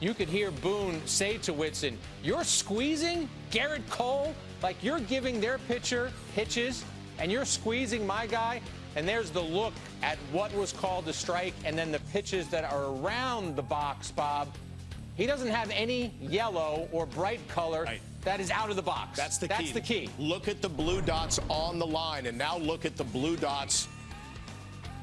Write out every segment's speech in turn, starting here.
you could hear Boone say to Whitson, You're squeezing Gerrit Cole? Like you're giving their pitcher pitches and you're squeezing my guy? And there's the look at what was called a strike and then the pitches that are around the box, Bob. He doesn't have any yellow or bright color Right. that is out of the box. That's the That's key. the key. Look at the blue dots on the line, and now look at the blue dots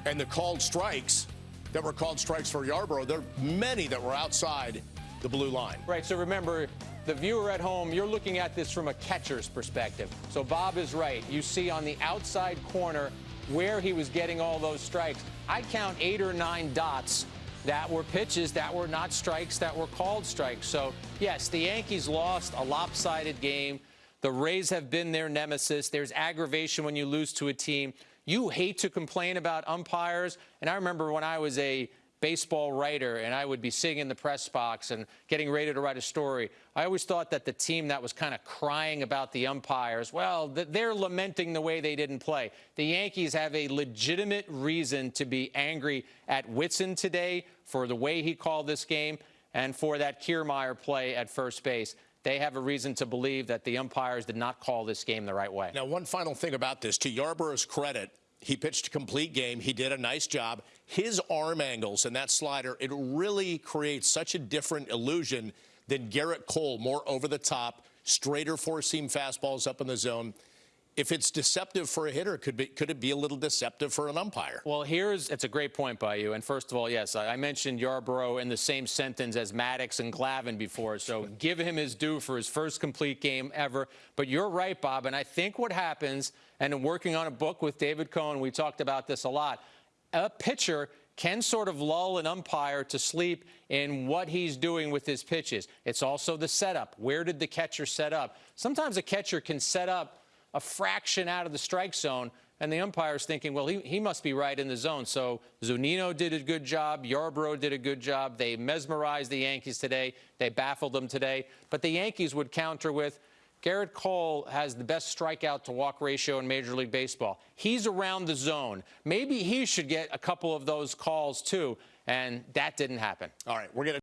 and the called strikes that were called strikes for Yarbrough. There are many that were outside the blue line. Right. So remember, the viewer at home, you're looking at this from a catcher's perspective. So Bob is right. You see on the outside corner where he was getting all those strikes. I count eight or nine dots that were pitches that were not strikes that were called strikes. So, yes, the Yankees lost a lopsided game. The Rays have been their nemesis. There's aggravation when you lose to a team. You hate to complain about umpires. And I remember when I was a baseball writer and I would be sitting in the press box and getting ready to write a story, I always thought that the team that was kind of crying about the umpires, well, they're lamenting the way they didn't play. The Yankees have a legitimate reason to be angry at Whitson today for the way he called this game and for that Kiermaier play at first base. They have a reason to believe that the umpires did not call this game the right way. Now, one final thing about this. To Yarbrough's credit, he pitched a complete game. He did a nice job. His arm angles and that slider, it really creates such a different illusion than Gerrit Cole, more over the top, straighter four seam fastballs up in the zone. If it's deceptive for a hitter, could be could it be a little deceptive for an umpire? Well, here's it's a great point by you. And first of all, yes, I I mentioned Yarbrough in the same sentence as Maddux and Glavine before. So give him his due for his first complete game ever. But you're right, Bob. And I think what happens, and in working on a book with David Cone, we talked about this a lot. A pitcher can sort of lull an umpire to sleep in what he's doing with his pitches. It's also the setup. Where did the catcher set up? Sometimes a catcher can set up a fraction out of the strike zone, and the umpire's thinking, well, he, he must be right in the zone. So Zunino did a good job. Yarbrough did a good job. They mesmerized the Yankees today. They baffled them today. But the Yankees would counter with, Gerrit Cole has the best strikeout to walk ratio in Major League Baseball. He's around the zone. Maybe he should get a couple of those calls too, and that didn't happen. All right, we're going to